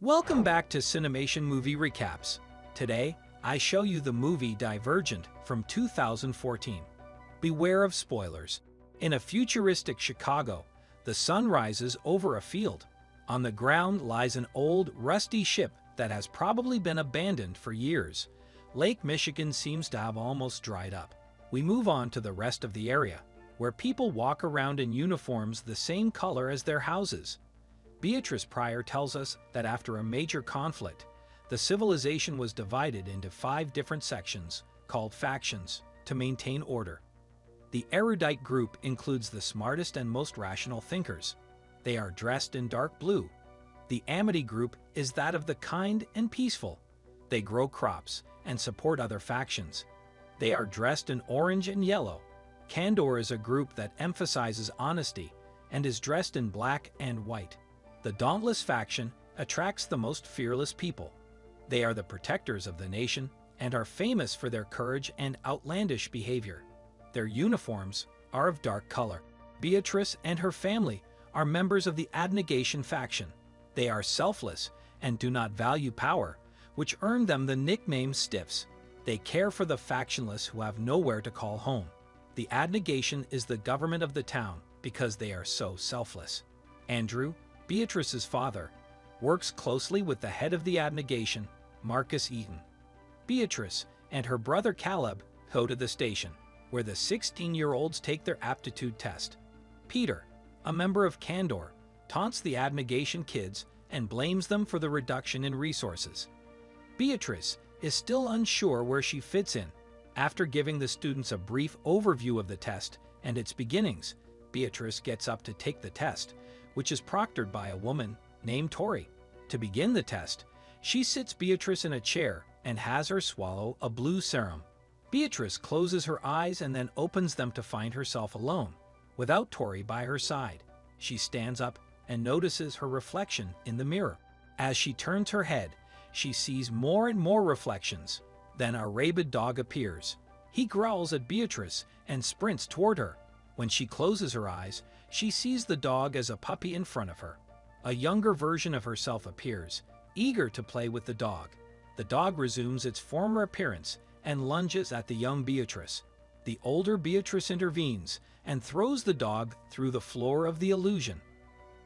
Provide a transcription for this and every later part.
Welcome back to Cinemation Movie Recaps. Today, I show you the movie Divergent from 2014. Beware of spoilers. In a futuristic Chicago, the sun rises over a field. On the ground lies an old, rusty ship that has probably been abandoned for years. Lake Michigan seems to have almost dried up. We move on to the rest of the area, where people walk around in uniforms the same color as their houses. Beatrice Pryor tells us that after a major conflict, the civilization was divided into five different sections, called factions, to maintain order. The erudite group includes the smartest and most rational thinkers. They are dressed in dark blue. The amity group is that of the kind and peaceful. They grow crops and support other factions. They are dressed in orange and yellow. Candor is a group that emphasizes honesty and is dressed in black and white. The Dauntless faction attracts the most fearless people. They are the protectors of the nation and are famous for their courage and outlandish behavior. Their uniforms are of dark color. Beatrice and her family are members of the Abnegation faction. They are selfless and do not value power, which earned them the nickname Stiffs. They care for the factionless who have nowhere to call home. The Abnegation is the government of the town because they are so selfless. Andrew, Beatrice's father, works closely with the head of the abnegation, Marcus Eaton. Beatrice and her brother Caleb go to the station, where the 16-year-olds take their aptitude test. Peter, a member of Candor, taunts the abnegation kids and blames them for the reduction in resources. Beatrice is still unsure where she fits in. After giving the students a brief overview of the test and its beginnings, Beatrice gets up to take the test, which is proctored by a woman named Tori. To begin the test, she sits Beatrice in a chair and has her swallow a blue serum. Beatrice closes her eyes and then opens them to find herself alone, without Tori by her side. She stands up and notices her reflection in the mirror. As she turns her head, she sees more and more reflections. Then a rabid dog appears. He growls at Beatrice and sprints toward her. When she closes her eyes, she sees the dog as a puppy in front of her. A younger version of herself appears, eager to play with the dog. The dog resumes its former appearance and lunges at the young Beatrice. The older Beatrice intervenes and throws the dog through the floor of the illusion.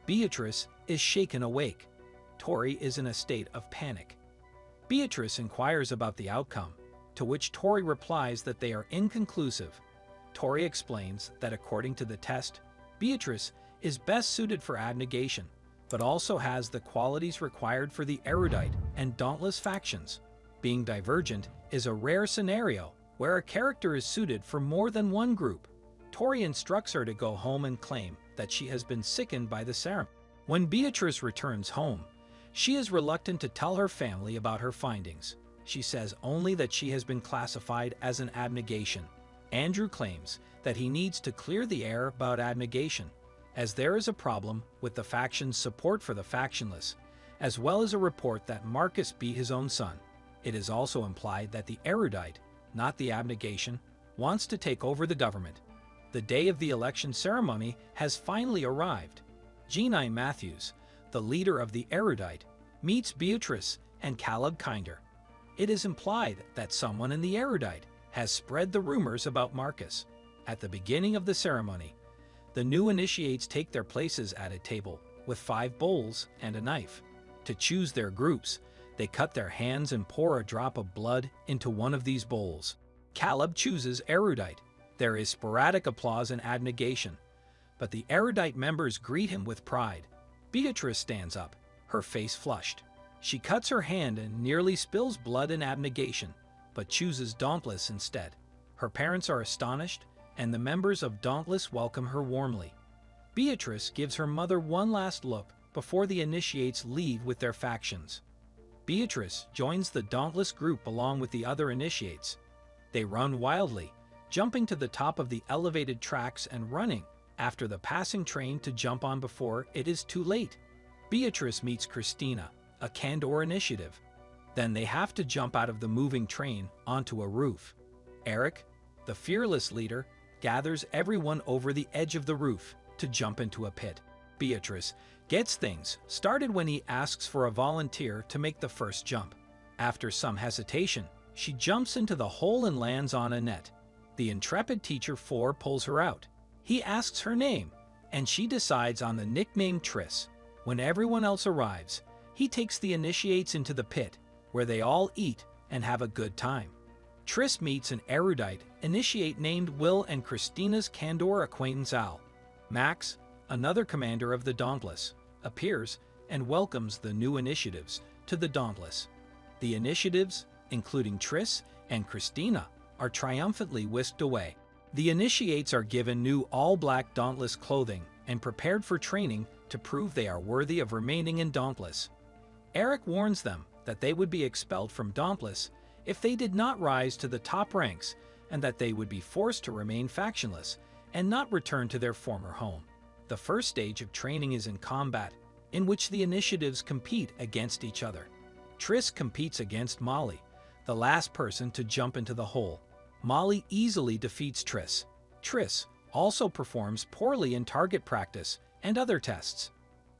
Beatrice is shaken awake. Tori is in a state of panic. Beatrice inquires about the outcome, to which Tori replies that they are inconclusive. Tori explains that according to the test, Beatrice is best suited for abnegation, but also has the qualities required for the erudite and dauntless factions. Being divergent is a rare scenario where a character is suited for more than one group. Tori instructs her to go home and claim that she has been sickened by the serum. When Beatrice returns home, she is reluctant to tell her family about her findings. She says only that she has been classified as an abnegation. Andrew claims that he needs to clear the air about abnegation, as there is a problem with the faction's support for the factionless, as well as a report that Marcus beat his own son. It is also implied that the erudite, not the abnegation, wants to take over the government. The day of the election ceremony has finally arrived. Jeanine Matthews, the leader of the erudite, meets Beatrice and Caleb Kinder. It is implied that someone in the erudite has spread the rumors about Marcus. At the beginning of the ceremony, the new initiates take their places at a table with five bowls and a knife. To choose their groups, they cut their hands and pour a drop of blood into one of these bowls. Caleb chooses erudite. There is sporadic applause and abnegation, but the erudite members greet him with pride. Beatrice stands up, her face flushed. She cuts her hand and nearly spills blood in abnegation, but chooses Dauntless instead. Her parents are astonished and the members of Dauntless welcome her warmly. Beatrice gives her mother one last look before the initiates leave with their factions. Beatrice joins the Dauntless group along with the other initiates. They run wildly, jumping to the top of the elevated tracks and running after the passing train to jump on before it is too late. Beatrice meets Christina, a Candor initiative. Then they have to jump out of the moving train onto a roof. Eric, the fearless leader, gathers everyone over the edge of the roof to jump into a pit. Beatrice gets things started when he asks for a volunteer to make the first jump. After some hesitation, she jumps into the hole and lands on a net. The intrepid teacher Four pulls her out. He asks her name, and she decides on the nickname Tris. When everyone else arrives, he takes the initiates into the pit, where they all eat and have a good time. Tris meets an erudite initiate named Will and Christina's Candor acquaintance Al. Max, another commander of the Dauntless, appears and welcomes the new initiatives to the Dauntless. The initiatives, including Tris and Christina, are triumphantly whisked away. The initiates are given new all-black Dauntless clothing and prepared for training to prove they are worthy of remaining in Dauntless. Eric warns them that they would be expelled from Dauntless if they did not rise to the top ranks and that they would be forced to remain factionless and not return to their former home. The first stage of training is in combat, in which the initiatives compete against each other. Tris competes against Molly, the last person to jump into the hole. Molly easily defeats Tris. Tris also performs poorly in target practice and other tests.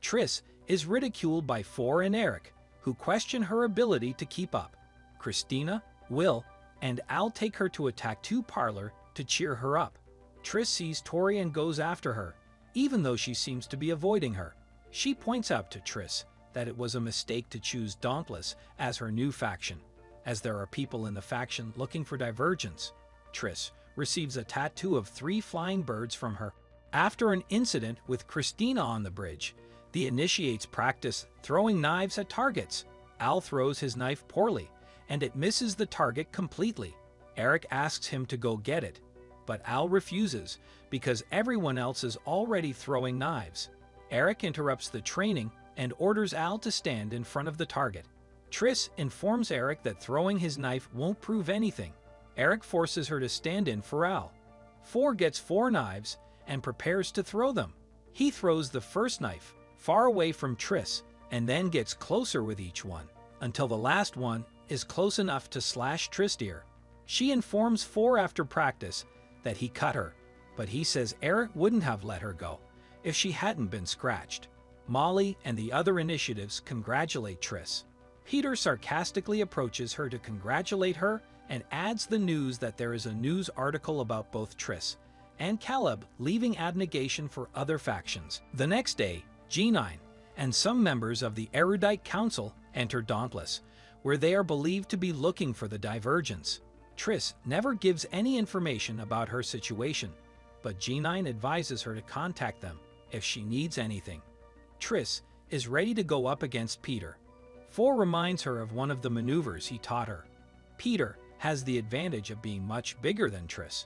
Tris is ridiculed by Four and Eric, who question her ability to keep up. Christina, Will, and Al take her to a tattoo parlor to cheer her up. Tris sees Tori and goes after her, even though she seems to be avoiding her. She points out to Tris that it was a mistake to choose Dauntless as her new faction, as there are people in the faction looking for divergence. Tris receives a tattoo of three flying birds from her. After an incident with Christina on the bridge, the initiates practice throwing knives at targets. Al throws his knife poorly, and it misses the target completely. Eric asks him to go get it, but Al refuses because everyone else is already throwing knives. Eric interrupts the training and orders Al to stand in front of the target. Tris informs Eric that throwing his knife won't prove anything. Eric forces her to stand in for Al. Four gets four knives and prepares to throw them. He throws the first knife far away from Tris and then gets closer with each one until the last one is close enough to slash Tris ear. She informs Four after practice that he cut her, but he says Eric wouldn't have let her go if she hadn't been scratched. Molly and the other initiatives congratulate Tris. Peter sarcastically approaches her to congratulate her and adds the news that there is a news article about both Tris and Caleb leaving abnegation for other factions. The next day, Jeanine and some members of the Erudite Council enter Dauntless, where they are believed to be looking for the Divergence. Tris never gives any information about her situation, but Jeanine advises her to contact them if she needs anything. Tris is ready to go up against Peter. Four reminds her of one of the maneuvers he taught her. Peter has the advantage of being much bigger than Tris,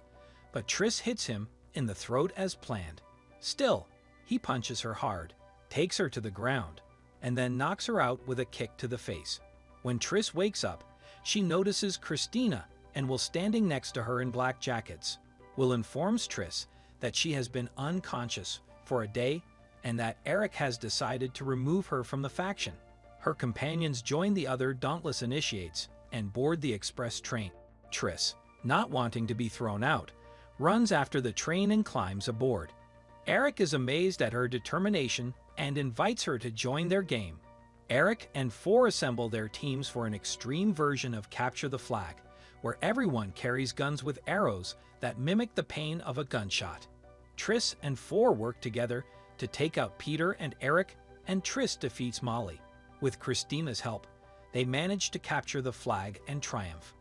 but Tris hits him in the throat as planned. Still, he punches her hard, takes her to the ground, and then knocks her out with a kick to the face. When Tris wakes up, she notices Christina and Will standing next to her in black jackets. Will informs Tris that she has been unconscious for a day and that Eric has decided to remove her from the faction. Her companions join the other Dauntless Initiates and board the express train. Tris, not wanting to be thrown out, runs after the train and climbs aboard. Eric is amazed at her determination and invites her to join their game. Eric and Four assemble their teams for an extreme version of Capture the Flag, where everyone carries guns with arrows that mimic the pain of a gunshot. Tris and Four work together to take out Peter and Eric, and Tris defeats Molly. With Christina's help, they manage to capture the flag and triumph.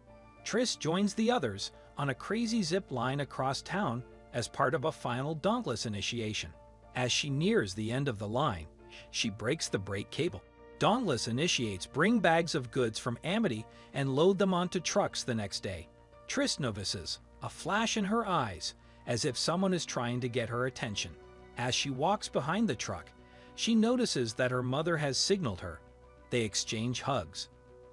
Tris joins the others on a crazy zip line across town as part of a final Dauntless initiation. As she nears the end of the line, she breaks the brake cable. Dauntless initiates bring bags of goods from Amity and load them onto trucks the next day. Tris notices a flash in her eyes as if someone is trying to get her attention. As she walks behind the truck, she notices that her mother has signaled her. They exchange hugs.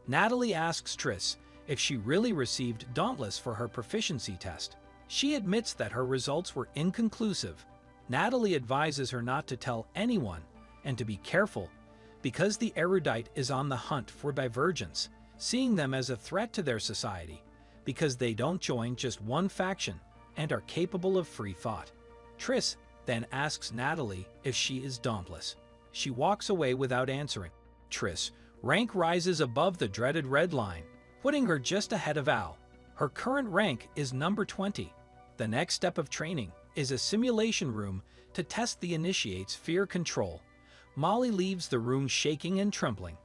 Natalie asks Tris if she really received Dauntless for her proficiency test. She admits that her results were inconclusive. Natalie advises her not to tell anyone and to be careful because the erudite is on the hunt for divergence, seeing them as a threat to their society because they don't join just one faction and are capable of free thought. Tris then asks Natalie if she is dauntless. she walks away without answering. Tris, rank rises above the dreaded red line, putting her just ahead of Al. Her current rank is number 20. The next step of training is a simulation room to test the initiate's fear control. Molly leaves the room shaking and trembling.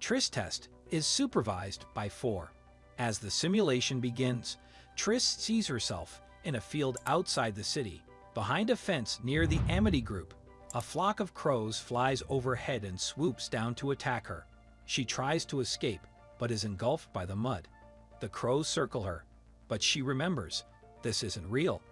Tris test is supervised by four. As the simulation begins, Tris sees herself in a field outside the city, behind a fence near the Amity Group. A flock of crows flies overhead and swoops down to attack her. She tries to escape, but is engulfed by the mud. The crows circle her, but she remembers this isn't real,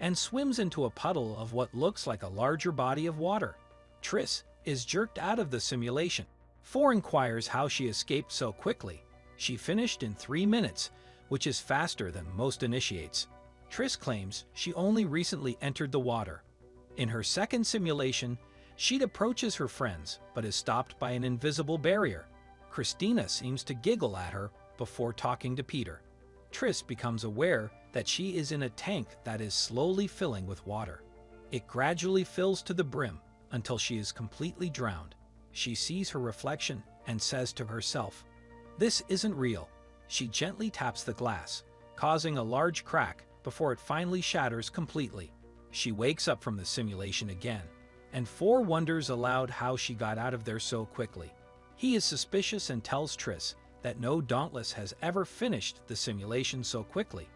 and swims into a puddle of what looks like a larger body of water. Tris is jerked out of the simulation. Four inquires how she escaped so quickly. She finished in three minutes, which is faster than most initiates. Tris claims she only recently entered the water. In her second simulation, she approaches her friends, but is stopped by an invisible barrier. Christina seems to giggle at her before talking to Peter. Tris becomes aware that she is in a tank that is slowly filling with water. It gradually fills to the brim until she is completely drowned. She sees her reflection and says to herself, This isn't real. She gently taps the glass, causing a large crack before it finally shatters completely. She wakes up from the simulation again, and Four wonders aloud how she got out of there so quickly. He is suspicious and tells Tris that no Dauntless has ever finished the simulation so quickly.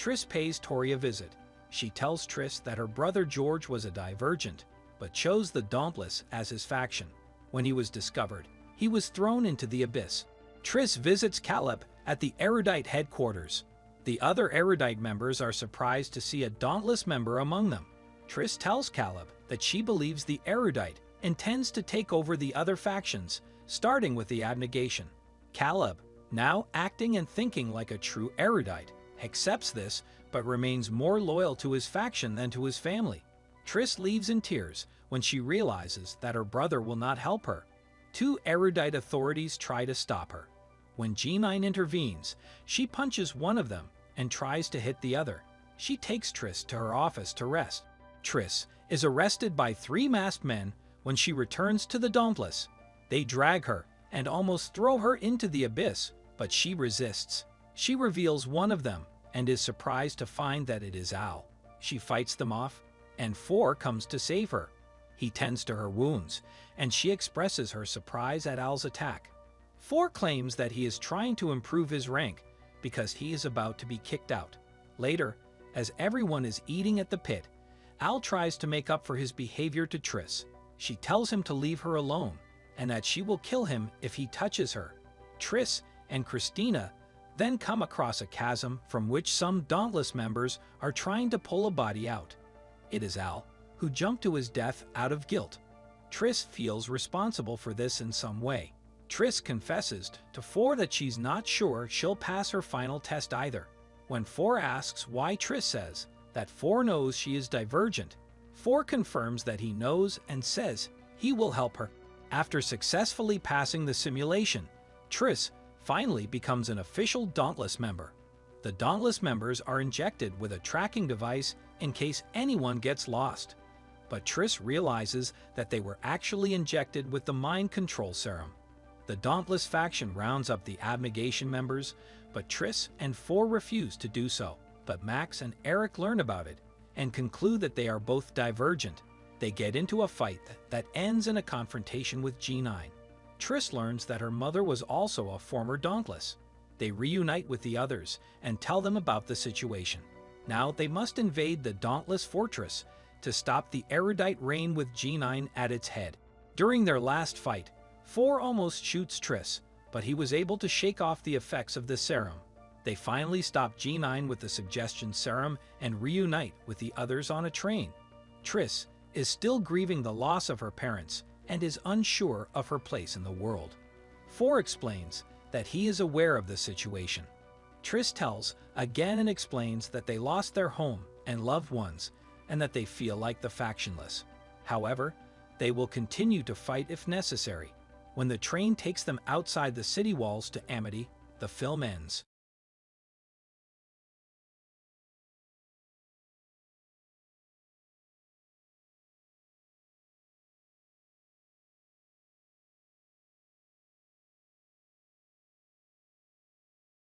Tris pays Tori a visit. She tells Tris that her brother George was a divergent, but chose the Dauntless as his faction. When he was discovered, he was thrown into the abyss. Tris visits Caleb at the Erudite headquarters. The other Erudite members are surprised to see a Dauntless member among them. Tris tells Caleb that she believes the Erudite intends to take over the other factions, starting with the Abnegation. Caleb, now acting and thinking like a true erudite, accepts this but remains more loyal to his faction than to his family. Tris leaves in tears when she realizes that her brother will not help her. Two erudite authorities try to stop her. When Jeanine intervenes, she punches one of them and tries to hit the other. She takes Tris to her office to rest. Tris is arrested by three masked men when she returns to the Dauntless. They drag her and almost throw her into the abyss, but she resists. She reveals one of them and is surprised to find that it is Al. She fights them off, and Four comes to save her. He tends to her wounds, and she expresses her surprise at Al's attack. Four claims that he is trying to improve his rank because he is about to be kicked out. Later, as everyone is eating at the pit, Al tries to make up for his behavior to Tris. She tells him to leave her alone and that she will kill him if he touches her. Tris and Christina then come across a chasm from which some Dauntless members are trying to pull a body out. It is Al, who jumped to his death out of guilt. Tris feels responsible for this in some way. Tris confesses to Four that she's not sure she'll pass her final test either. When Four asks why Tris says that Four knows she is divergent, Four confirms that he knows and says he will help her. After successfully passing the simulation, Tris finally becomes an official Dauntless member. The Dauntless members are injected with a tracking device in case anyone gets lost. But Tris realizes that they were actually injected with the mind control serum. The Dauntless faction rounds up the Abnegation members, but Tris and Four refuse to do so. But Max and Eric learn about it and conclude that they are both divergent they get into a fight that ends in a confrontation with Jeanine. Tris learns that her mother was also a former Dauntless. They reunite with the others and tell them about the situation. Now they must invade the Dauntless Fortress to stop the erudite reign with Jeanine at its head. During their last fight, Four almost shoots Tris, but he was able to shake off the effects of the serum. They finally stop Jeanine with the suggestion serum and reunite with the others on a train. Tris is still grieving the loss of her parents and is unsure of her place in the world. Four explains that he is aware of the situation. Tris tells again and explains that they lost their home and loved ones and that they feel like the factionless. However, they will continue to fight if necessary. When the train takes them outside the city walls to Amity, the film ends.